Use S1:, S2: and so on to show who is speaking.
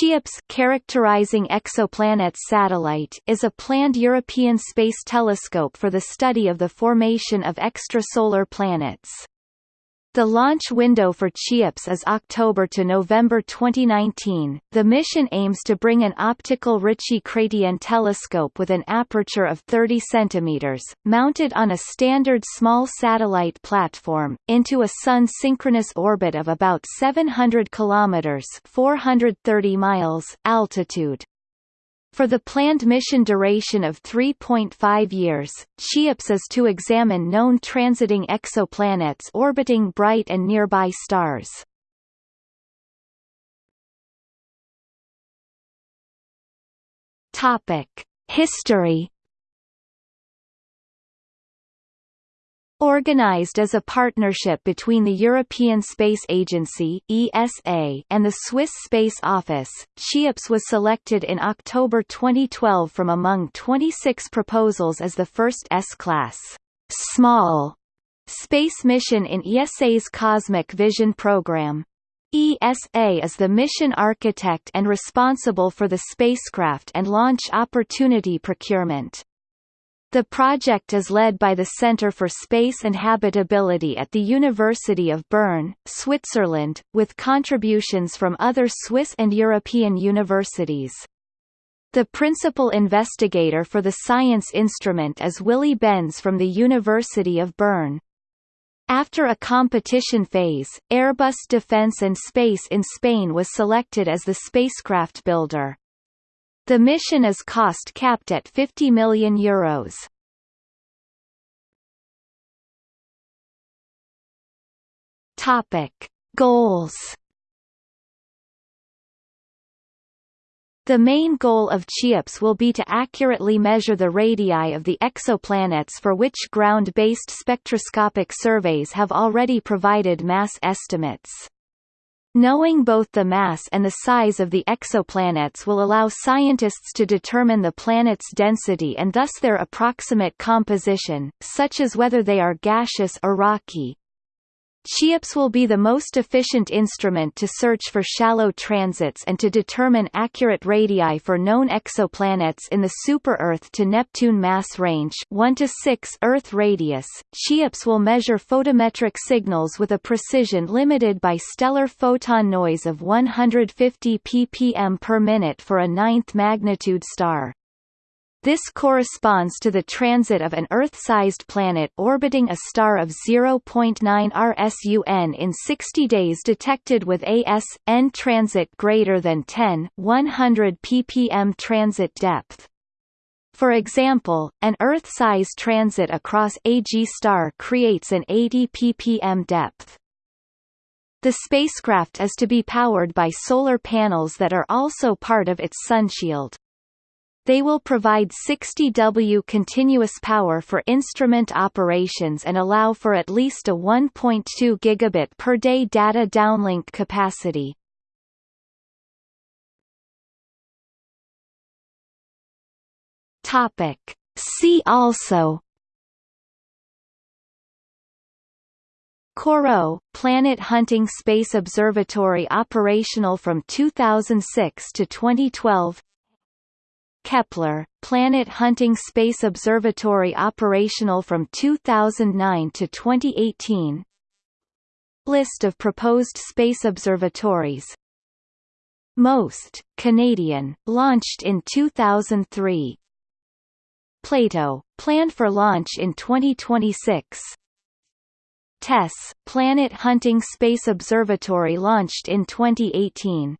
S1: CHEOPS characterizing exoplanets satellite is a planned European space telescope for the study of the formation of extrasolar planets. The launch window for CHEOPS is October to November 2019. The mission aims to bring an optical Ritchey-Chrétien telescope with an aperture of 30 cm, mounted on a standard small satellite platform, into a Sun-synchronous orbit of about 700 km 430 miles altitude. For the planned mission duration of 3.5 years, CHEOPS is to examine known transiting exoplanets orbiting bright and nearby stars. Topic: History Organized as a partnership between the European Space Agency (ESA) and the Swiss Space Office, CHEOPS was selected in October 2012 from among 26 proposals as the first S-class small space mission in ESA's Cosmic Vision program. ESA is the mission architect and responsible for the spacecraft and launch opportunity procurement. The project is led by the Centre for Space and Habitability at the University of Bern, Switzerland, with contributions from other Swiss and European universities. The principal investigator for the science instrument is Willy Benz from the University of Bern. After a competition phase, Airbus Defence and Space in Spain was selected as the spacecraft builder. The mission is cost capped at 50 million euros. Topic: Goals. The main goal of CHEOPS will be to accurately measure the radii of the exoplanets for which ground-based spectroscopic surveys have already provided mass estimates. Knowing both the mass and the size of the exoplanets will allow scientists to determine the planet's density and thus their approximate composition, such as whether they are gaseous or rocky. CHEOPS will be the most efficient instrument to search for shallow transits and to determine accurate radii for known exoplanets in the super-Earth to Neptune mass range 1 to 6 Earth radius. CHEOPS will measure photometric signals with a precision limited by stellar photon noise of 150 ppm per minute for a ninth magnitude star. This corresponds to the transit of an Earth-sized planet orbiting a star of 0.9 rsun in 60 days detected with AS-N transit greater than 10 100 ppm transit depth. For example, an Earth-size transit across a G star creates an 80 ppm depth. The spacecraft is to be powered by solar panels that are also part of its sunshield. They will provide 60 W continuous power for instrument operations and allow for at least a 1.2 gigabit per day data downlink capacity. Topic. See also COROT, Planet Hunting Space Observatory operational from 2006 to 2012 Kepler, Planet Hunting Space Observatory operational from 2009 to 2018 List of proposed space observatories. MOST, Canadian, launched in 2003 Plato, planned for launch in 2026 TESS, Planet Hunting Space Observatory launched in 2018